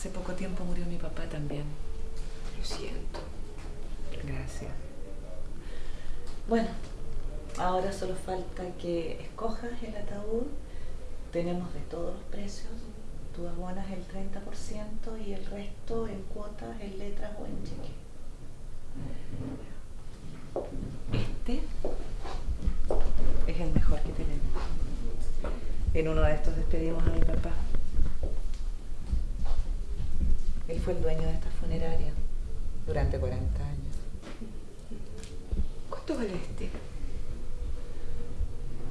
Hace poco tiempo murió mi papá también. Lo siento. Gracias. Bueno, ahora solo falta que escojas el ataúd. Tenemos de todos los precios. Tú abonas el 30% y el resto en cuotas, en letras o en cheque. Este es el mejor que tenemos. En uno de estos despedimos a mi papá. Él fue el dueño de esta funeraria durante 40 años. ¿Cuánto vale este?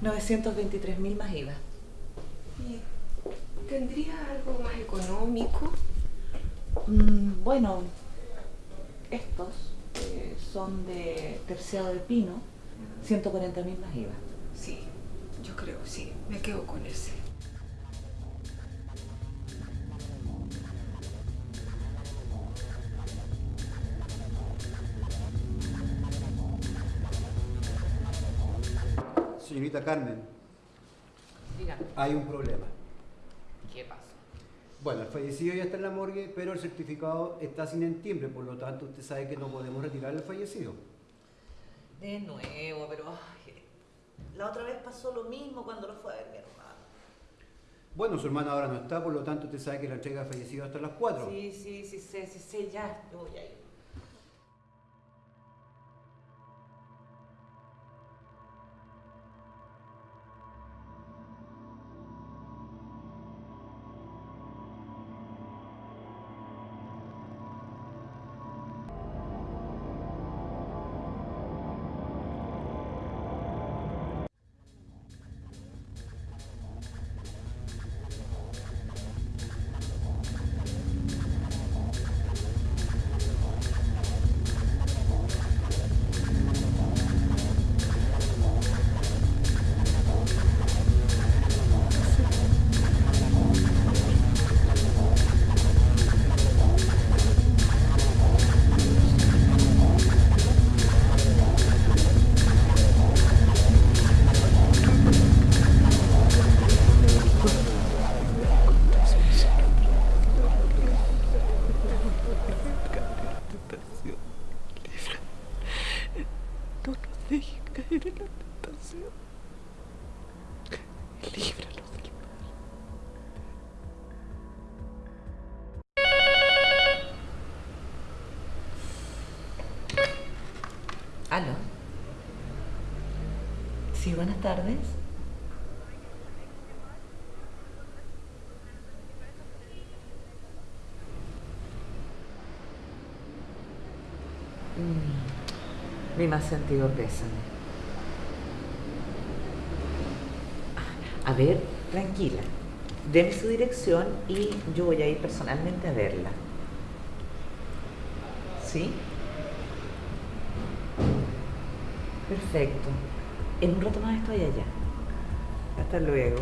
923 mil más IVA. ¿Y ¿Tendría algo más económico? Mm, bueno, estos eh, son de terciado de pino, 140 mil más IVA. Sí, yo creo, sí. Me quedo con ese. Señorita Carmen, hay un problema. ¿Qué pasó? Bueno, el fallecido ya está en la morgue, pero el certificado está sin entimbre, por lo tanto usted sabe que no podemos retirar el fallecido. De nuevo, pero ay, la otra vez pasó lo mismo cuando lo fue a ver mi hermano. Bueno, su hermano ahora no está, por lo tanto usted sabe que la entrega fallecido hasta las 4. Sí, sí, sí, sé, sí, sé, ya, yo voy a ir. Sí, buenas tardes. Mm, Mi más sentido pésame. A ver, tranquila. Deme su dirección y yo voy a ir personalmente a verla. ¿Sí? Perfecto. En un rato más estoy allá. Hasta luego.